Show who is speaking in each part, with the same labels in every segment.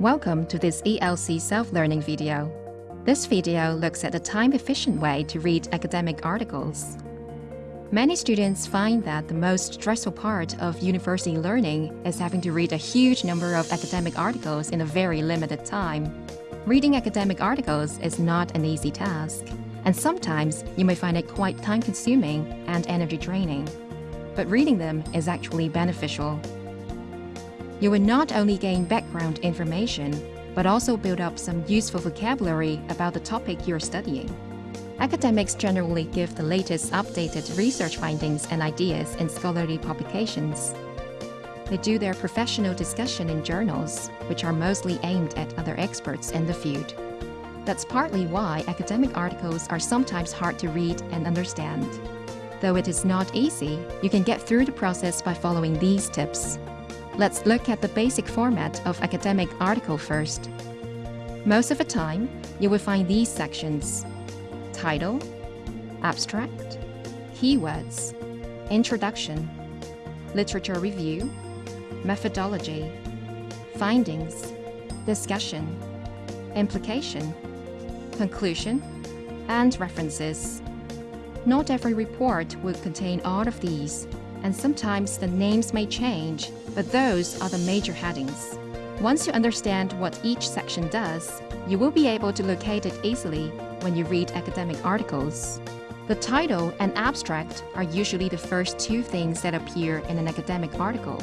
Speaker 1: Welcome to this ELC self-learning video. This video looks at a time-efficient way to read academic articles. Many students find that the most stressful part of university learning is having to read a huge number of academic articles in a very limited time. Reading academic articles is not an easy task, and sometimes you may find it quite time-consuming and energy-draining. But reading them is actually beneficial you will not only gain background information, but also build up some useful vocabulary about the topic you're studying. Academics generally give the latest updated research findings and ideas in scholarly publications. They do their professional discussion in journals, which are mostly aimed at other experts in the field. That's partly why academic articles are sometimes hard to read and understand. Though it is not easy, you can get through the process by following these tips. Let's look at the basic format of academic article first. Most of the time, you will find these sections. Title, Abstract, Keywords, Introduction, Literature Review, Methodology, Findings, Discussion, Implication, Conclusion, and References. Not every report will contain all of these, and sometimes the names may change, but those are the major headings. Once you understand what each section does, you will be able to locate it easily when you read academic articles. The title and abstract are usually the first two things that appear in an academic article.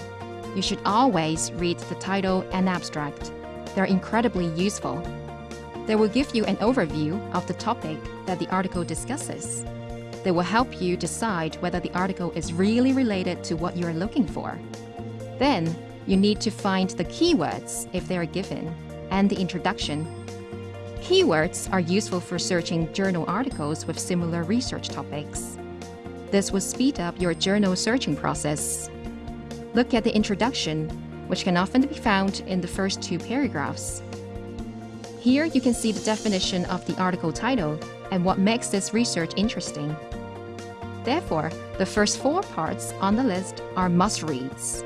Speaker 1: You should always read the title and abstract. They're incredibly useful. They will give you an overview of the topic that the article discusses. They will help you decide whether the article is really related to what you're looking for. Then, you need to find the keywords if they are given, and the introduction. Keywords are useful for searching journal articles with similar research topics. This will speed up your journal searching process. Look at the introduction, which can often be found in the first two paragraphs. Here you can see the definition of the article title and what makes this research interesting. Therefore, the first four parts on the list are must-reads.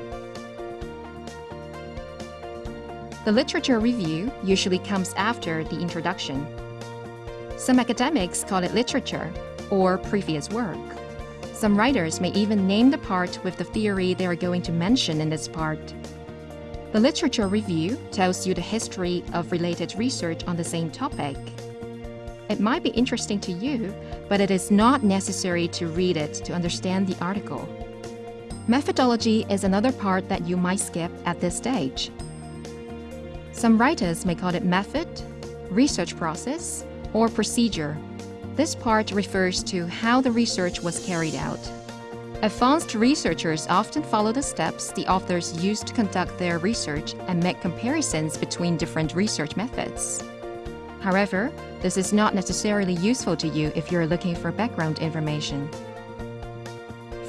Speaker 1: The literature review usually comes after the introduction. Some academics call it literature or previous work. Some writers may even name the part with the theory they are going to mention in this part. The literature review tells you the history of related research on the same topic it might be interesting to you, but it is not necessary to read it to understand the article. Methodology is another part that you might skip at this stage. Some writers may call it method, research process, or procedure. This part refers to how the research was carried out. Advanced researchers often follow the steps the authors used to conduct their research and make comparisons between different research methods. However, this is not necessarily useful to you if you're looking for background information.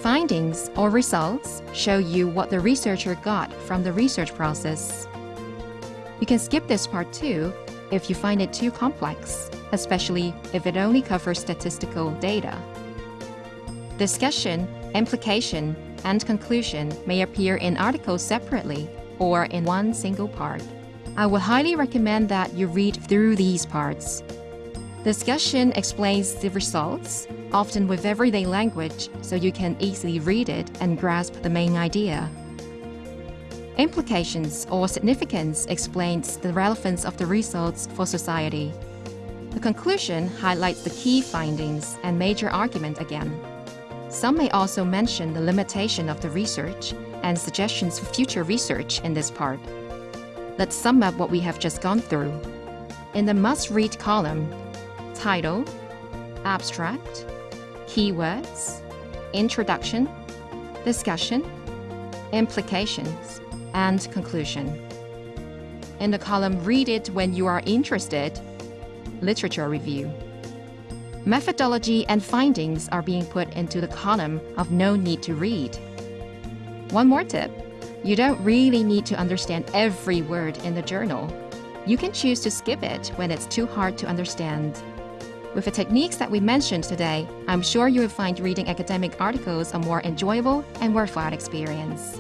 Speaker 1: Findings or results show you what the researcher got from the research process. You can skip this part too if you find it too complex, especially if it only covers statistical data. Discussion, implication, and conclusion may appear in articles separately or in one single part. I would highly recommend that you read through these parts. Discussion explains the results, often with everyday language, so you can easily read it and grasp the main idea. Implications or significance explains the relevance of the results for society. The conclusion highlights the key findings and major argument again. Some may also mention the limitation of the research and suggestions for future research in this part. Let's sum up what we have just gone through. In the must-read column, title, abstract, keywords, introduction, discussion, implications, and conclusion. In the column Read it when you are interested, literature review. Methodology and findings are being put into the column of no need to read. One more tip. You don't really need to understand every word in the journal. You can choose to skip it when it's too hard to understand. With the techniques that we mentioned today, I'm sure you will find reading academic articles a more enjoyable and worthwhile experience.